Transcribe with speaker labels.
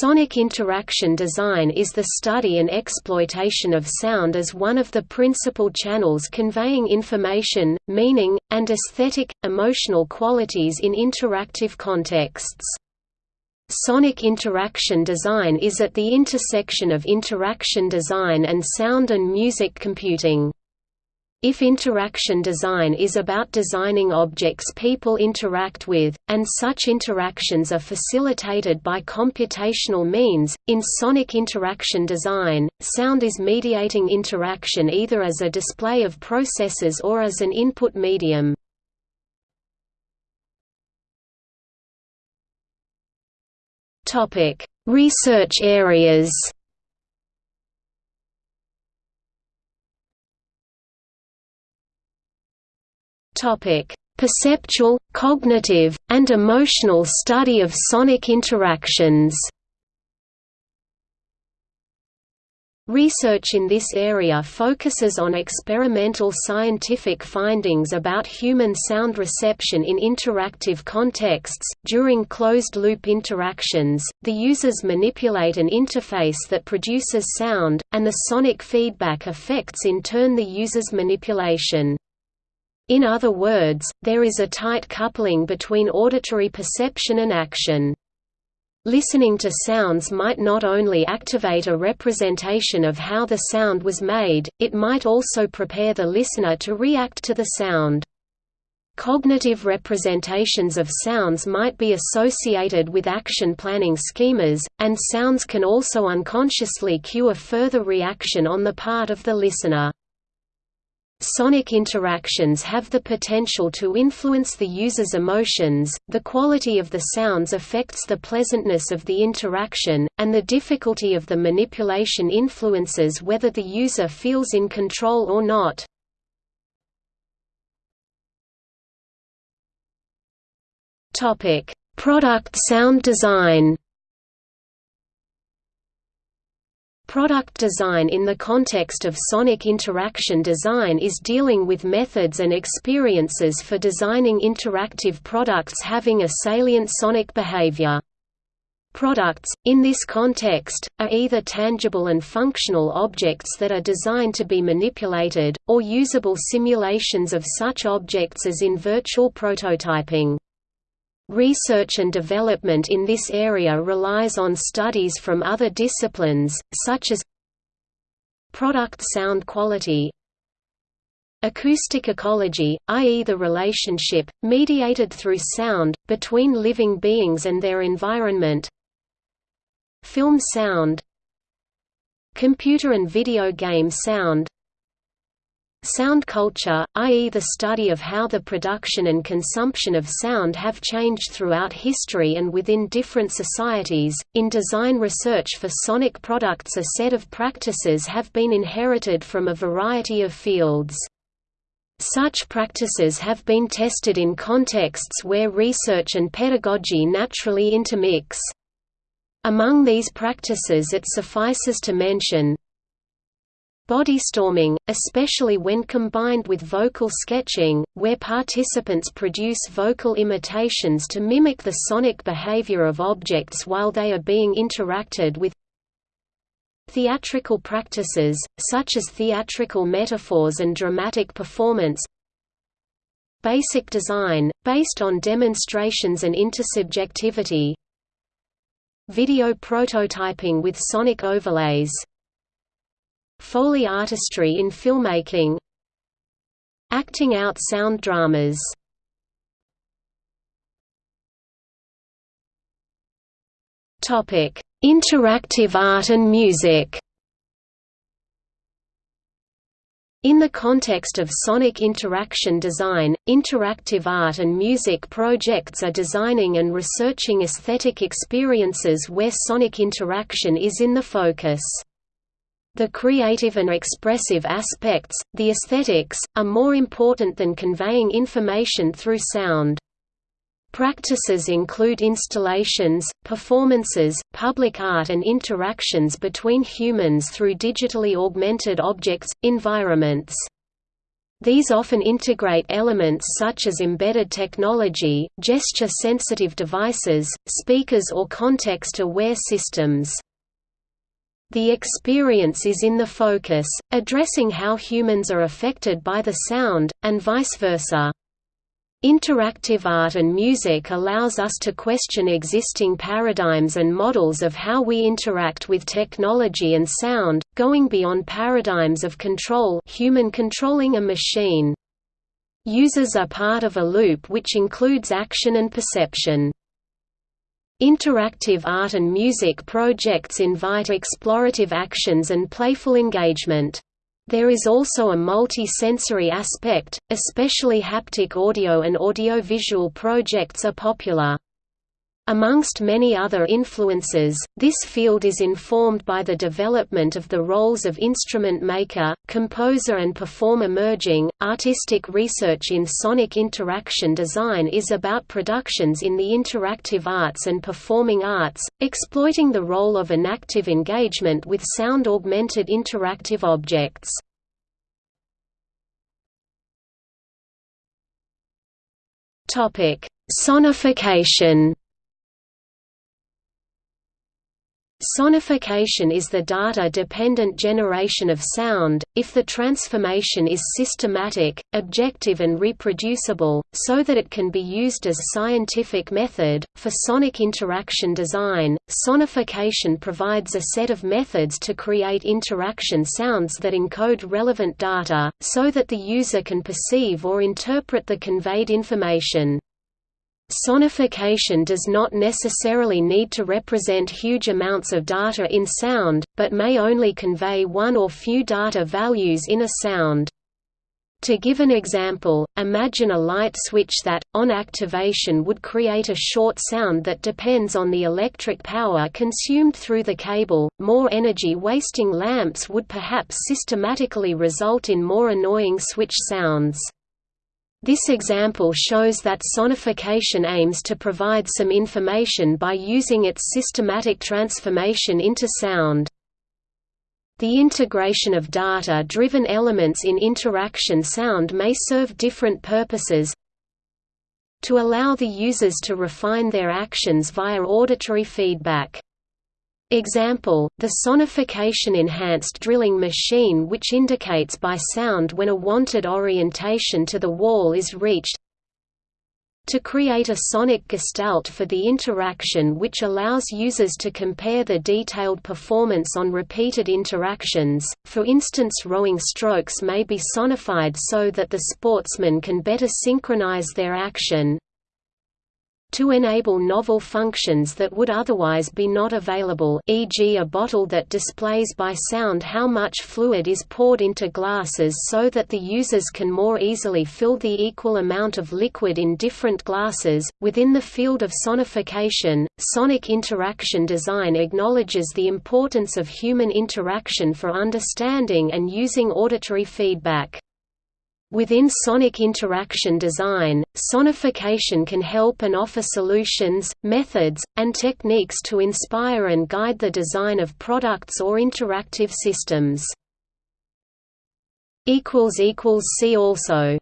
Speaker 1: Sonic interaction design is the study and exploitation of sound as one of the principal channels conveying information, meaning, and aesthetic, emotional qualities in interactive contexts. Sonic interaction design is at the intersection of interaction design and sound and music computing. If interaction design is about designing objects people interact with, and such interactions are facilitated by computational means, in sonic interaction design, sound is mediating interaction either as a display of processes or as an input medium. Research areas Topic: Perceptual, cognitive, and emotional study of sonic interactions. Research in this area focuses on experimental scientific findings about human sound reception in interactive contexts. During closed loop interactions, the users manipulate an interface that produces sound, and the sonic feedback affects in turn the user's manipulation. In other words, there is a tight coupling between auditory perception and action. Listening to sounds might not only activate a representation of how the sound was made, it might also prepare the listener to react to the sound. Cognitive representations of sounds might be associated with action planning schemas, and sounds can also unconsciously cue a further reaction on the part of the listener. Sonic interactions have the potential to influence the user's emotions, the quality of the sounds affects the pleasantness of the interaction, and the difficulty of the manipulation influences whether the user feels in control or not. Product sound design Product design in the context of sonic interaction design is dealing with methods and experiences for designing interactive products having a salient sonic behavior. Products, in this context, are either tangible and functional objects that are designed to be manipulated, or usable simulations of such objects as in virtual prototyping. Research and development in this area relies on studies from other disciplines, such as product sound quality, acoustic ecology, i.e. the relationship, mediated through sound, between living beings and their environment film sound computer and video game sound Sound culture, i.e. the study of how the production and consumption of sound have changed throughout history and within different societies. In design research for sonic products a set of practices have been inherited from a variety of fields. Such practices have been tested in contexts where research and pedagogy naturally intermix. Among these practices it suffices to mention, Bodystorming, especially when combined with vocal sketching, where participants produce vocal imitations to mimic the sonic behavior of objects while they are being interacted with. Theatrical practices, such as theatrical metaphors and dramatic performance. Basic design, based on demonstrations and intersubjectivity. Video prototyping with sonic overlays Foley artistry in filmmaking Acting out sound dramas Interactive art and music In the context of sonic interaction design, interactive art and music projects are designing and researching aesthetic experiences where sonic interaction is in the focus. The creative and expressive aspects, the aesthetics, are more important than conveying information through sound. Practices include installations, performances, public art and interactions between humans through digitally augmented objects, environments. These often integrate elements such as embedded technology, gesture-sensitive devices, speakers or context-aware systems. The experience is in the focus, addressing how humans are affected by the sound, and vice versa. Interactive art and music allows us to question existing paradigms and models of how we interact with technology and sound, going beyond paradigms of control human controlling a machine. Users are part of a loop which includes action and perception. Interactive art and music projects invite explorative actions and playful engagement. There is also a multi-sensory aspect, especially haptic audio and audiovisual projects are popular. Amongst many other influences, this field is informed by the development of the roles of instrument maker, composer and performer merging. Artistic research in sonic interaction design is about productions in the interactive arts and performing arts, exploiting the role of an active engagement with sound-augmented interactive objects. Topic: Sonification Sonification is the data-dependent generation of sound, if the transformation is systematic, objective and reproducible, so that it can be used as scientific method. For sonic interaction design, sonification provides a set of methods to create interaction sounds that encode relevant data, so that the user can perceive or interpret the conveyed information. Sonification does not necessarily need to represent huge amounts of data in sound, but may only convey one or few data values in a sound. To give an example, imagine a light switch that, on activation would create a short sound that depends on the electric power consumed through the cable. More energy-wasting lamps would perhaps systematically result in more annoying switch sounds. This example shows that sonification aims to provide some information by using its systematic transformation into sound. The integration of data-driven elements in interaction sound may serve different purposes to allow the users to refine their actions via auditory feedback. Example, the sonification-enhanced drilling machine which indicates by sound when a wanted orientation to the wall is reached. To create a sonic gestalt for the interaction which allows users to compare the detailed performance on repeated interactions, for instance rowing strokes may be sonified so that the sportsman can better synchronize their action, to enable novel functions that would otherwise be not available e.g. a bottle that displays by sound how much fluid is poured into glasses so that the users can more easily fill the equal amount of liquid in different glasses. Within the field of sonification, sonic interaction design acknowledges the importance of human interaction for understanding and using auditory feedback. Within sonic interaction design, sonification can help and offer solutions, methods, and techniques to inspire and guide the design of products or interactive systems. See also